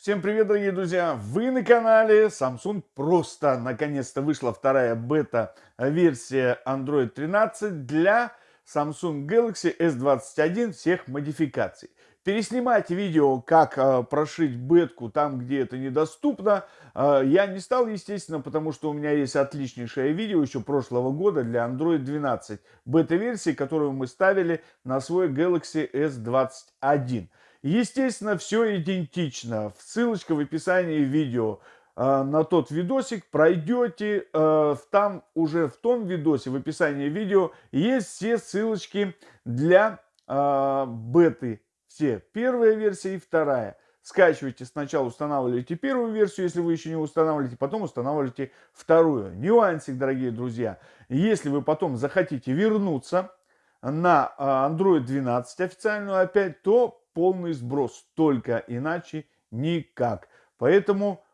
Всем привет, дорогие друзья! Вы на канале Samsung. Просто наконец-то вышла вторая бета-версия Android 13 для Samsung Galaxy S21 всех модификаций. Переснимать видео, как э, прошить бетку там, где это недоступно, э, я не стал, естественно, потому что у меня есть отличнейшее видео еще прошлого года для Android 12 бета-версии, которую мы ставили на свой Galaxy S21. Естественно, все идентично. Ссылочка в описании видео э, на тот видосик пройдете. Э, там уже в том видосе, в описании видео, есть все ссылочки для э, беты. Все. Первая версия и вторая. Скачивайте сначала, устанавливайте первую версию, если вы еще не устанавливаете, потом устанавливайте вторую. Нюансик, дорогие друзья. Если вы потом захотите вернуться на Android 12 официальную опять, то полный сброс, только иначе никак. Поэтому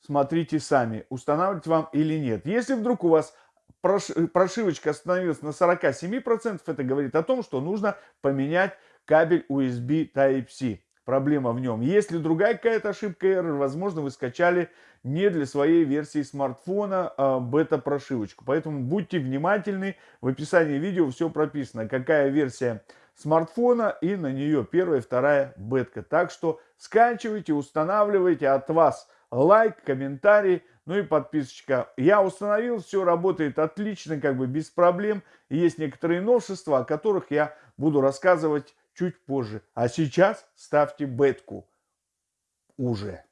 смотрите сами, устанавливать вам или нет. Если вдруг у вас прошивочка остановилась на 47%, это говорит о том, что нужно поменять кабель USB Type-C. Проблема в нем. Если другая какая-то ошибка error, возможно, вы скачали не для своей версии смартфона а бета-прошивочку. Поэтому будьте внимательны. В описании видео все прописано, какая версия смартфона и на нее первая, вторая бетка. Так что скачивайте, устанавливайте от вас лайк, комментарий, ну и подписочка. Я установил, все работает отлично, как бы без проблем. Есть некоторые новшества, о которых я буду рассказывать чуть позже. А сейчас ставьте бетку уже.